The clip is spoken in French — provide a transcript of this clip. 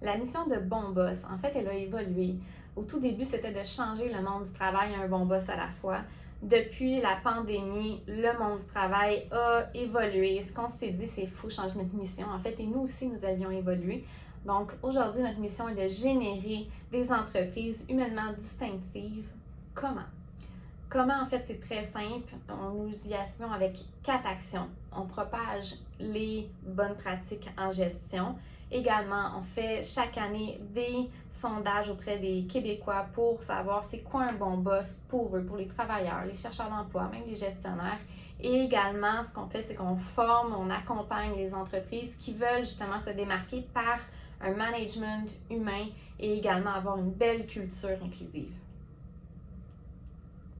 La mission de Bon Boss, en fait, elle a évolué. Au tout début, c'était de changer le monde du travail un bon boss à la fois. Depuis la pandémie, le monde du travail a évolué. Ce qu'on s'est dit, c'est fou changer notre mission. En fait, et nous aussi, nous avions évolué. Donc, aujourd'hui, notre mission est de générer des entreprises humainement distinctives. Comment? Comment, en fait, c'est très simple. Nous y arrivons avec quatre actions. On propage les bonnes pratiques en gestion. Également, on fait chaque année des sondages auprès des Québécois pour savoir c'est quoi un bon boss pour eux, pour les travailleurs, les chercheurs d'emploi, même les gestionnaires. Et également, ce qu'on fait, c'est qu'on forme, on accompagne les entreprises qui veulent justement se démarquer par un management humain et également avoir une belle culture inclusive.